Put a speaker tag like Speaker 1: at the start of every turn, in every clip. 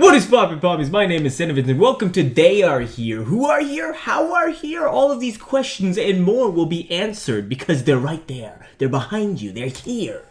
Speaker 1: What is poppin' poppies? My name is Cinnamon and welcome to They Are Here. Who are here? How are here? All of these questions and more will be answered because they're right there. They're behind you. They're here.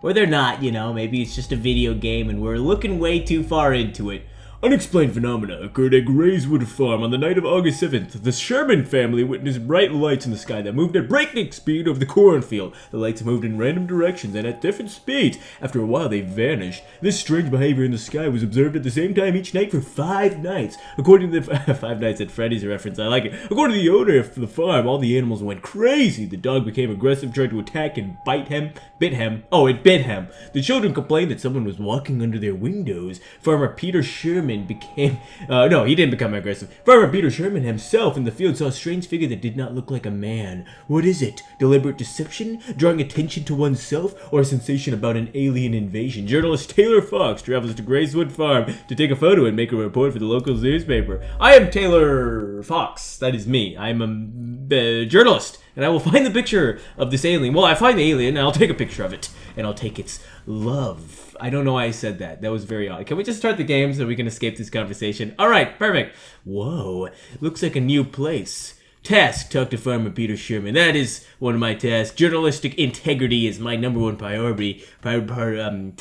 Speaker 1: Or they're not, you know, maybe it's just a video game and we're looking way too far into it. Unexplained phenomena occurred at Grayswood Farm on the night of August 7th. The Sherman family witnessed bright lights in the sky that moved at breakneck speed over the cornfield. The lights moved in random directions and at different speeds. After a while, they vanished. This strange behavior in the sky was observed at the same time each night for five nights. According to the Five Nights at Freddy's reference, I like it. According to the owner of the farm, all the animals went crazy. The dog became aggressive, tried to attack and bite him, bit him. Oh, it bit him. The children complained that someone was walking under their windows. Farmer Peter Sherman became, uh, no, he didn't become aggressive. Farmer Peter Sherman himself in the field saw a strange figure that did not look like a man. What is it? Deliberate deception? Drawing attention to oneself? Or a sensation about an alien invasion? Journalist Taylor Fox travels to Grayswood Farm to take a photo and make a report for the local newspaper. I am Taylor Fox. That is me. I'm a uh, journalist and I will find the picture of this alien. Well, I find the alien, and I'll take a picture of it, and I'll take its love. I don't know why I said that. That was very odd. Can we just start the game so we can escape this conversation? All right, perfect. Whoa, looks like a new place. Task, talk to Farmer Peter Sherman. That is one of my tasks. Journalistic integrity is my number one priority. Pri pri um,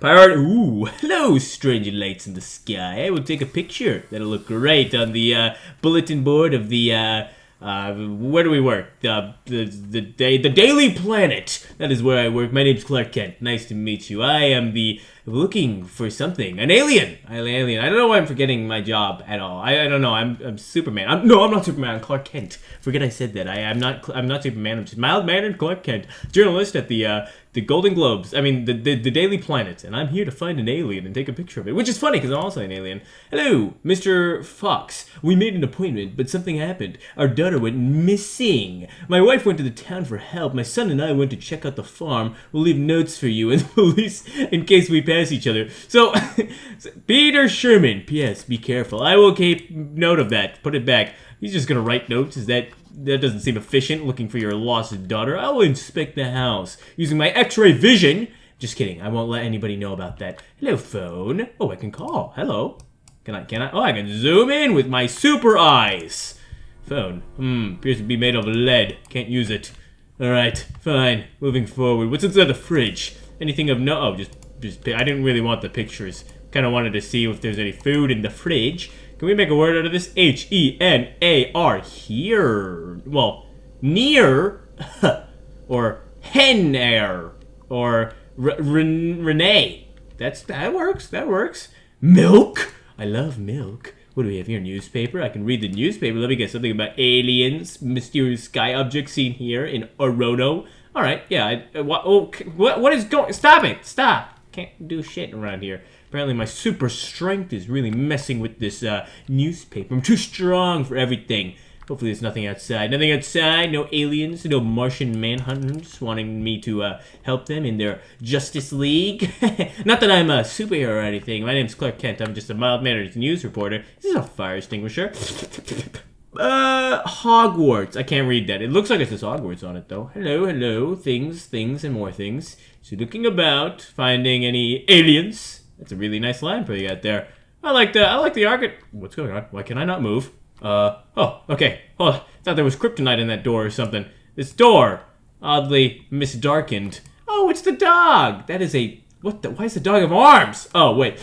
Speaker 1: priority. Ooh, hello, strange lights in the sky. I will take a picture. That'll look great on the uh, bulletin board of the. Uh, uh, where do we work? Uh, the the day the Daily Planet. That is where I work. My name's Clark Kent. Nice to meet you. I am the looking for something. An alien. An alien. I don't know why I'm forgetting my job at all. I, I don't know. I'm, I'm Superman. I'm, no, I'm not Superman. I'm Clark Kent. Forget I said that. I, I'm not. I'm not Superman. I'm just mild mannered Clark Kent, journalist at the uh, the Golden Globes. I mean, the, the, the Daily Planet, and I'm here to find an alien and take a picture of it, which is funny because I'm also an alien. Hello, Mr. Fox. We made an appointment, but something happened. Our daughter went missing. My wife went to the town for help. My son and I went to check out the farm. We'll leave notes for you and the police in case we pass each other. So, Peter Sherman. P.S. Be careful. I will keep note of that. Put it back. He's just gonna write notes. Is that that doesn't seem efficient, looking for your lost daughter. I will inspect the house using my x-ray vision. Just kidding, I won't let anybody know about that. Hello, phone. Oh, I can call. Hello. Can I, can I? Oh, I can zoom in with my super eyes. Phone. Hmm, appears to be made of lead. Can't use it. Alright, fine. Moving forward. What's inside the fridge? Anything of no- oh, just, just, I didn't really want the pictures. Kind of wanted to see if there's any food in the fridge. Can we make a word out of this? H-E-N-A-R. Here. Well, near. or hen air. Or Renee. That's That works. That works. Milk. I love milk. What do we have here? Newspaper. I can read the newspaper. Let me get something about aliens, mysterious sky objects seen here in Orono. All right, yeah. I, uh, what, oh, what, what is going? Stop it! Stop! Can't do shit around here. Apparently my super strength is really messing with this uh, newspaper. I'm too strong for everything. Hopefully there's nothing outside. Nothing outside, no aliens, no Martian manhunters wanting me to uh, help them in their Justice League. Not that I'm a superhero or anything. My name's Clark Kent. I'm just a mild-mannered news reporter. This is a fire extinguisher. Uh, Hogwarts. I can't read that. It looks like it says Hogwarts on it, though. Hello, hello. Things, things, and more things. So looking about, finding any aliens. That's a really nice line for you out there. I like the I like the archit. What's going on? Why can I not move? Uh oh, okay. Oh, thought there was kryptonite in that door or something. This door, oddly misdarkened. Oh, it's the dog. That is a what the? Why is the dog have arms? Oh wait,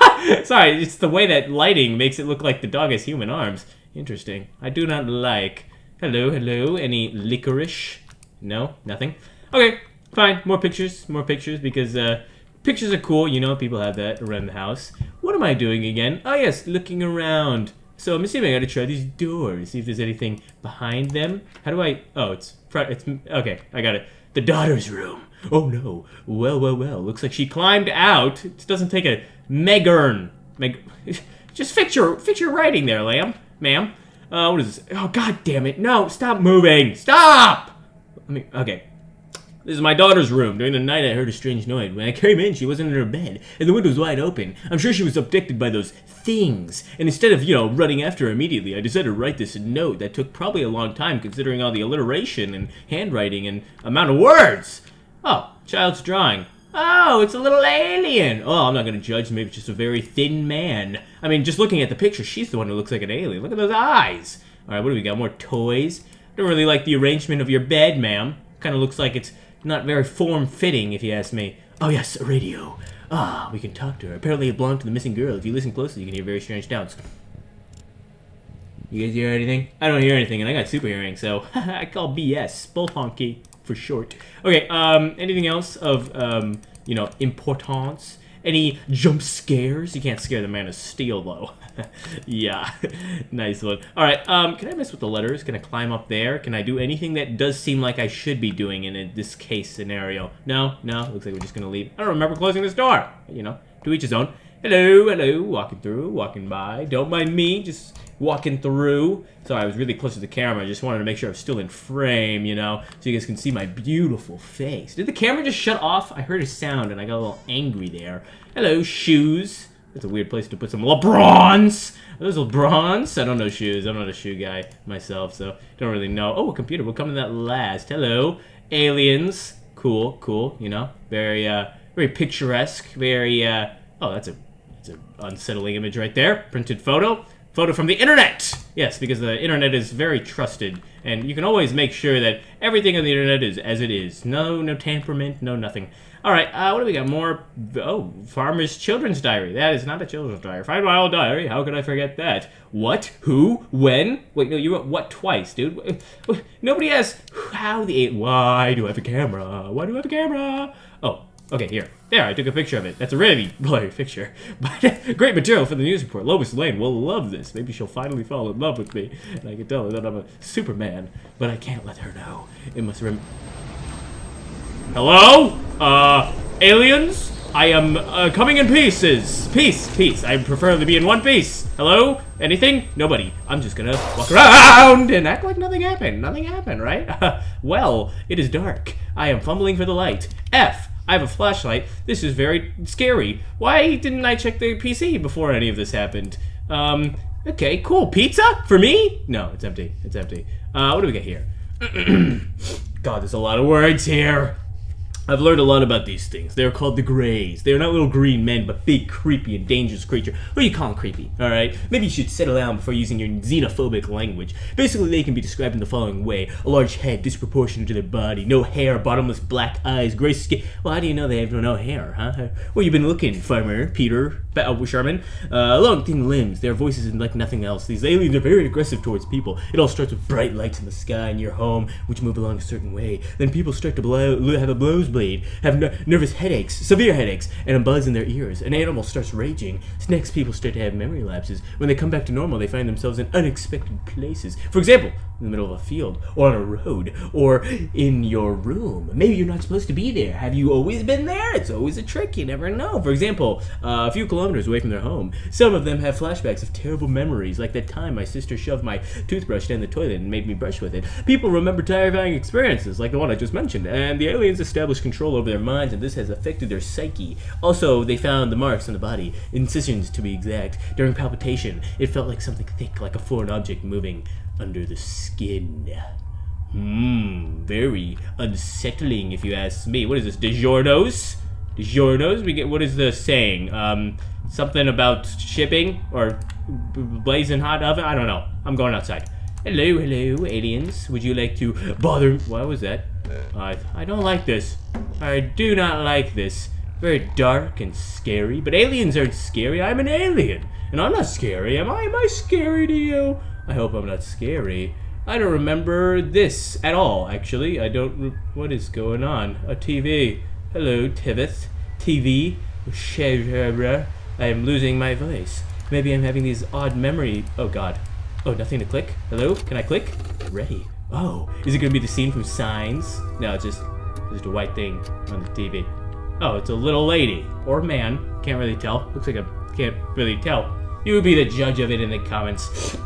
Speaker 1: sorry. It's the way that lighting makes it look like the dog has human arms. Interesting. I do not like. Hello, hello. Any licorice? No, nothing. Okay, fine. More pictures, more pictures because uh, Pictures are cool, you know, people have that around the house. What am I doing again? Oh yes, looking around. So I'm assuming I gotta try these doors, see if there's anything behind them. How do I, oh, it's, it's, okay, I got it. The daughter's room. Oh no, well, well, well, looks like she climbed out. It doesn't take a megern. Meg, just fix your, fix your writing there, lamb, ma'am. Uh, what is this? Oh, god damn it, no, stop moving, stop! Let me, okay, this is my daughter's room. During the night, I heard a strange noise. When I came in, she wasn't in her bed, and the window was wide open. I'm sure she was abducted by those things. And instead of, you know, running after her immediately, I decided to write this note that took probably a long time considering all the alliteration and handwriting and amount of words. Oh, child's drawing. Oh, it's a little alien. Oh, I'm not gonna judge. Maybe it's just a very thin man. I mean, just looking at the picture, she's the one who looks like an alien. Look at those eyes. All right, what do we got? More toys. I don't really like the arrangement of your bed, ma'am. Kind of looks like it's not very form-fitting, if you ask me. Oh yes, a radio. Ah, we can talk to her. Apparently, it belonged to the missing girl. If you listen closely, you can hear very strange sounds. You guys hear anything? I don't hear anything, and I got super hearing, so I call BS. Spelunky for short. Okay, um, anything else of, um, you know, importance? Any jump scares? You can't scare the man of steel, though. yeah, nice one. All right, um, can I mess with the letters? Can I climb up there? Can I do anything that does seem like I should be doing in a, this case scenario? No, no, looks like we're just gonna leave. I don't remember closing this door. You know, to each his own. Hello, hello, walking through, walking by. Don't mind me, just walking through. Sorry, I was really close to the camera. I just wanted to make sure I was still in frame, you know, so you guys can see my beautiful face. Did the camera just shut off? I heard a sound and I got a little angry there. Hello, shoes. That's a weird place to put some LeBrons. Are those LeBrons? I don't know shoes. I'm not a shoe guy myself, so don't really know. Oh, a computer. We'll come to that last. Hello, aliens. Cool, cool. You know, very, uh, very picturesque. Very, uh, oh, that's a, that's an unsettling image right there. Printed photo. Photo from the internet! Yes, because the internet is very trusted, and you can always make sure that everything on the internet is as it is. No, no temperament, no nothing. Alright, uh, what do we got? More, oh, Farmer's Children's Diary. That is not a children's diary. Find my old diary, how could I forget that? What? Who? When? Wait, no, you wrote what twice, dude? Nobody asks how the, why do I have a camera? Why do I have a camera? Oh, Okay, here. There, I took a picture of it. That's a really blurry picture. But great material for the news report. Lois Lane will love this. Maybe she'll finally fall in love with me. And I can tell her that I'm a Superman. But I can't let her know. It must rem- Hello? Uh, aliens? I am uh, coming in pieces. Peace, peace. I prefer to be in one piece. Hello? Anything? Nobody. I'm just gonna walk around and act like nothing happened. Nothing happened, right? well, it is dark. I am fumbling for the light. F. I have a flashlight. This is very scary. Why didn't I check the PC before any of this happened? Um, okay, cool. Pizza? For me? No, it's empty. It's empty. Uh, what do we get here? God, there's a lot of words here. I've learned a lot about these things. They're called the Greys. They're not little green men, but big, creepy, and dangerous creature. What do you call them creepy, alright? Maybe you should settle down before using your xenophobic language. Basically, they can be described in the following way. A large head, disproportionate to their body, no hair, bottomless black eyes, gray skin. Well, how do you know they have no hair, huh? Where you been looking, farmer, Peter, uh, Sherman? Uh, long, thin limbs, their voices and like nothing else. These aliens are very aggressive towards people. It all starts with bright lights in the sky in your home, which move along a certain way. Then people start to blow, have a blows have nervous headaches, severe headaches, and a buzz in their ears. An animal starts raging. Next, people start to have memory lapses. When they come back to normal, they find themselves in unexpected places. For example, in the middle of a field, or on a road, or in your room. Maybe you're not supposed to be there. Have you always been there? It's always a trick. You never know. For example, uh, a few kilometers away from their home, some of them have flashbacks of terrible memories, like that time my sister shoved my toothbrush down the toilet and made me brush with it. People remember terrifying experiences, like the one I just mentioned, and the aliens establish control over their minds, and this has affected their psyche. Also, they found the marks on the body, incisions to be exact. During palpitation, it felt like something thick, like a foreign object moving under the skin. Hmm, very unsettling if you ask me. What is this, DiGiorno's? DiGiorno's? We get, what is the saying? Um, something about shipping? Or blazing hot oven? I don't know. I'm going outside. Hello, hello, aliens. Would you like to bother? What was that? I, I don't like this. I do not like this. Very dark and scary. But aliens aren't scary. I'm an alien. And I'm not scary. Am I? Am I scary to you? I hope I'm not scary. I don't remember this at all, actually. I don't... What is going on? A TV. Hello, Tivith. TV. I am losing my voice. Maybe I'm having these odd memory... Oh, God. Oh, nothing to click? Hello? Can I click? Ready. Oh, is it to be the scene from Signs? No, it's just, just a white thing on the TV. Oh, it's a little lady. Or man. Can't really tell. Looks like a... Can't really tell. You would be the judge of it in the comments.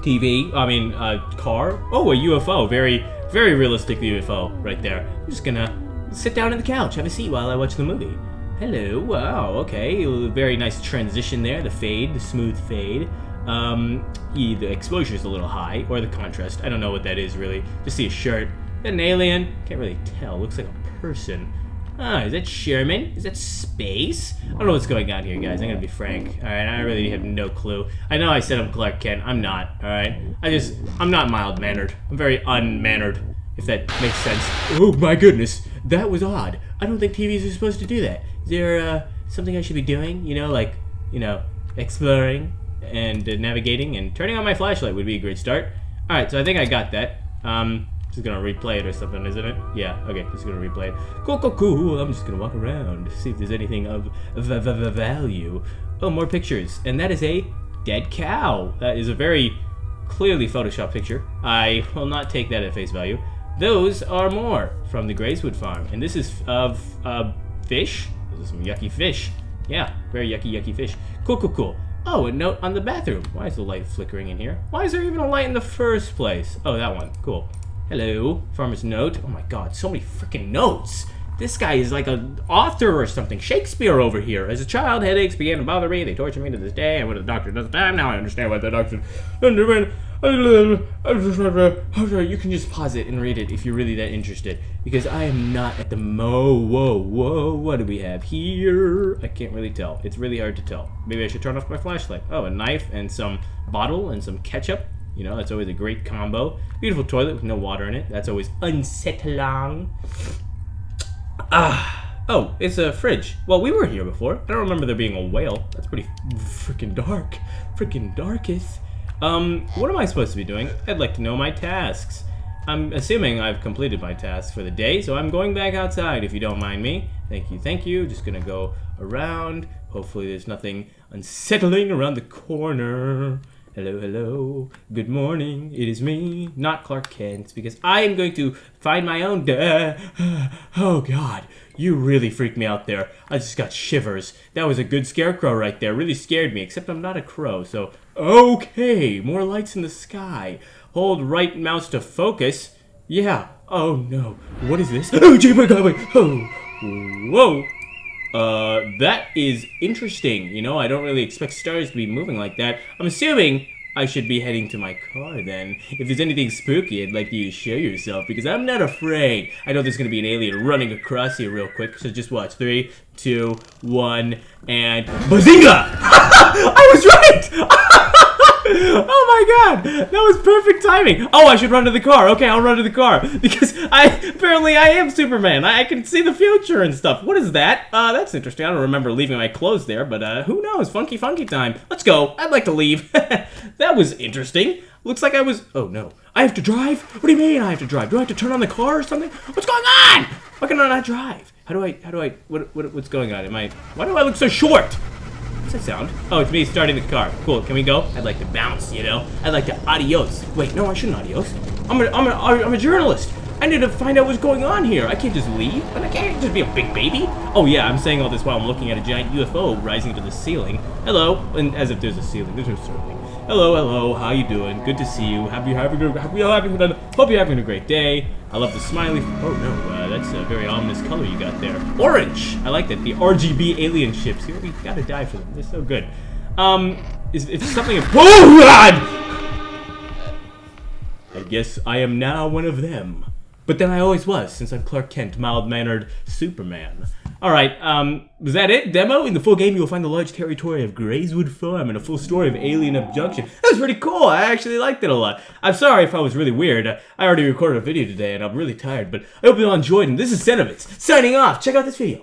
Speaker 1: TV, I mean, uh, car. Oh, a UFO. Very, very realistic UFO right there. I'm just gonna sit down on the couch, have a seat while I watch the movie. Hello, wow, okay. Very nice transition there, the fade, the smooth fade. Um, the exposure is a little high, or the contrast. I don't know what that is really. Just see a shirt. An alien? Can't really tell. Looks like a person. Ah, is that Sherman? Is that space? I don't know what's going on here, guys. I'm gonna be frank. Alright, I really have no clue. I know I said I'm Clark Kent. I'm not, alright? I just, I'm not mild-mannered. I'm very unmannered, if that makes sense. Oh my goodness, that was odd. I don't think TVs are supposed to do that. Is there, uh, something I should be doing? You know, like, you know, exploring and uh, navigating and turning on my flashlight would be a great start. Alright, so I think I got that. Um, just gonna replay it or something, isn't it? Yeah, okay, just gonna replay it. Cool, cool, cool. I'm just gonna walk around, see if there's anything of v v v value. Oh, more pictures. And that is a dead cow. That is a very clearly Photoshop picture. I will not take that at face value. Those are more from the Grayswood farm. And this is of uh, fish. Those are some yucky fish. Yeah, very yucky, yucky fish. Cool, cool, cool. Oh, a note on the bathroom. Why is the light flickering in here? Why is there even a light in the first place? Oh, that one. Cool. Hello, farmer's note. Oh my god, so many freaking notes. This guy is like an author or something. Shakespeare over here. As a child, headaches began to bother me. They torture me to this day. I went to the doctor another time. Now I understand why the doctor... You can just pause it and read it if you're really that interested. Because I am not at the mo... Whoa, whoa, what do we have here? I can't really tell. It's really hard to tell. Maybe I should turn off my flashlight. Oh, a knife and some bottle and some ketchup. You know, that's always a great combo. Beautiful toilet with no water in it. That's always unsettling. Ah. Oh, it's a fridge. Well, we were here before. I don't remember there being a whale. That's pretty freaking dark. Freaking darkest. Um, what am I supposed to be doing? I'd like to know my tasks. I'm assuming I've completed my tasks for the day, so I'm going back outside if you don't mind me. Thank you, thank you. Just gonna go around. Hopefully there's nothing unsettling around the corner. Hello, hello. Good morning. It is me, not Clark Kent, because I am going to find my own. Oh, God. You really freaked me out there. I just got shivers. That was a good scarecrow right there. Really scared me, except I'm not a crow, so... Okay, more lights in the sky. Hold right mouse to focus. Yeah. Oh, no. What is this? Oh, gee, my God, wait. Oh. Whoa. Uh, that is interesting. You know, I don't really expect stars to be moving like that. I'm assuming I should be heading to my car then. If there's anything spooky, I'd like you to show yourself because I'm not afraid. I know there's gonna be an alien running across here real quick, so just watch. Three, two, one, and BAZINGA! I was right! oh my god, that was perfect timing. Oh, I should run to the car. Okay, I'll run to the car because I apparently I am Superman. I, I can see the future and stuff. What is that? Uh, that's interesting. I don't remember leaving my clothes there, but uh, who knows? Funky, funky time. Let's go. I'd like to leave. that was interesting. Looks like I was. Oh no, I have to drive. What do you mean I have to drive? Do I have to turn on the car or something? What's going on? Why can I not drive? How do I? How do I? What? what what's going on? Am I? Why do I look so short? What's that sound? Oh, it's me starting the car. Cool, can we go? I'd like to bounce, you know? I'd like to adios. Wait, no, I shouldn't adios. I'm a, I'm a, I'm a journalist. I need to find out what's going on here. I can't just leave. And I can't just be a big baby. Oh yeah, I'm saying all this while I'm looking at a giant UFO rising to the ceiling. Hello, and as if there's a ceiling. There's no ceiling. Hello, hello, how you doing? Good to see you. Happy a happy having a hope you're having a great day. I love the smiley. Oh no, uh, that's a very ominous color you got there. Orange. I like that. The RGB alien ships. Here we gotta die for them. They're so good. Um, is if something. Oh God! I guess I am now one of them. But then I always was, since I'm Clark Kent, mild-mannered Superman. Alright, um, was that it? Demo? In the full game, you will find the large territory of Grayswood Farm and a full story of alien abduction. That was pretty cool. I actually liked it a lot. I'm sorry if I was really weird. I already recorded a video today and I'm really tired, but I hope you all enjoyed, and this is Senovitz, signing off. Check out this video.